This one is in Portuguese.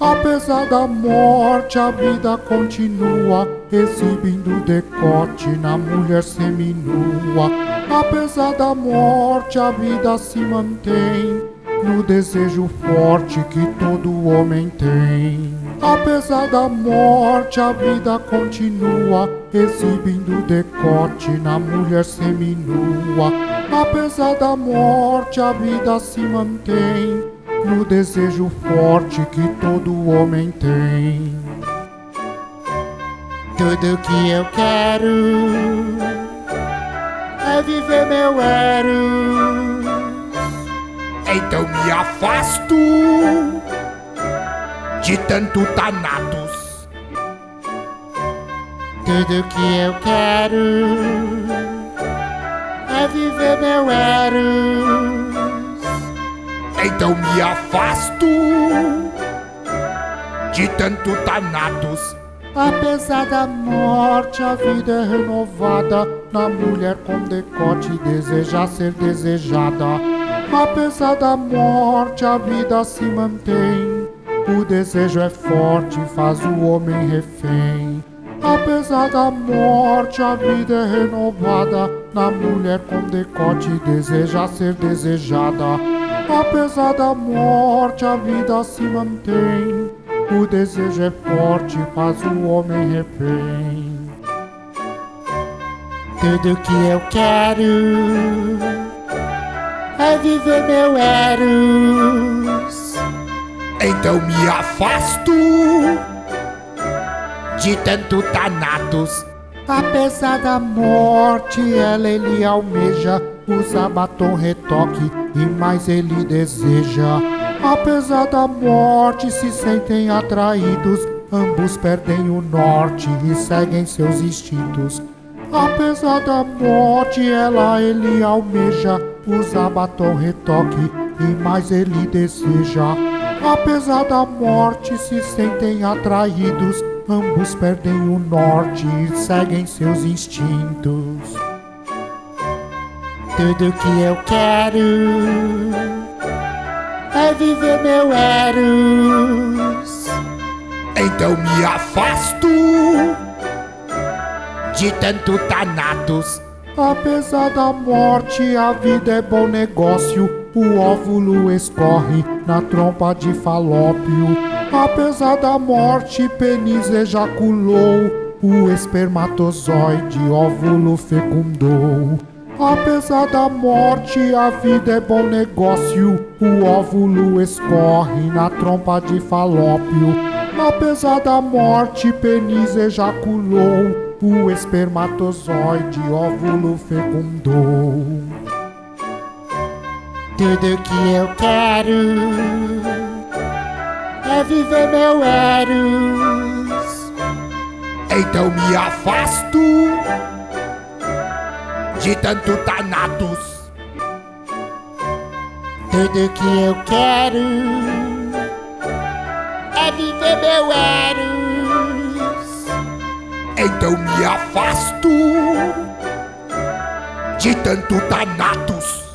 Apesar da morte, a vida continua, exibindo decote na mulher seminua. Apesar da morte, a vida se mantém no desejo forte que todo homem tem. Apesar da morte, a vida continua, exibindo decote na mulher seminua. Apesar da morte, a vida se mantém no desejo forte que todo homem tem. Tudo que eu quero é viver meu Eros. Então me afasto de tanto Thanatos. Tudo que eu quero é viver meu Eros. Então me afasto de tanto Thanatos. Apesar da morte, a vida é renovada. Na mulher com decote deseja ser desejada. Apesar da morte, a vida se mantém. O desejo é forte, faz o homem refém. Apesar da morte, a vida é renovada. Na mulher com decote deseja ser desejada. Apesar da morte, a vida se mantém. O desejo é forte, faz o homem refém. Tudo que eu quero é viver meu Eros. Então me afasto de tanto Thanatos. Apesar da morte, ela ele almeja, usa batom retoque e mais ele deseja. Apesar da morte, se sentem atraídos, ambos perdem o norte e seguem seus instintos. Apesar da morte, ela ele almeja, usa batom retoque e mais ele deseja. Apesar da morte, se sentem atraídos, ambos perdem o norte e seguem seus instintos. Tudo que eu quero é viver meu Eros. Então me afasto de tanto Thanatos. Apesar da morte, a vida é bom negócio. O óvulo escorre na trompa de falópio. Apesar da morte, pênis ejaculou. O espermatozoide, óvulo fecundou. Apesar da morte, a vida é bom negócio. O óvulo escorre na trompa de falópio. Apesar da morte, pênis ejaculou. O espermatozoide, óvulo fecundou. Tudo que eu quero é viver meu Eros. Então me afasto de tanto Thanatos. Tudo que eu quero é viver meu Eros. Então me afasto de tanto Thanatos.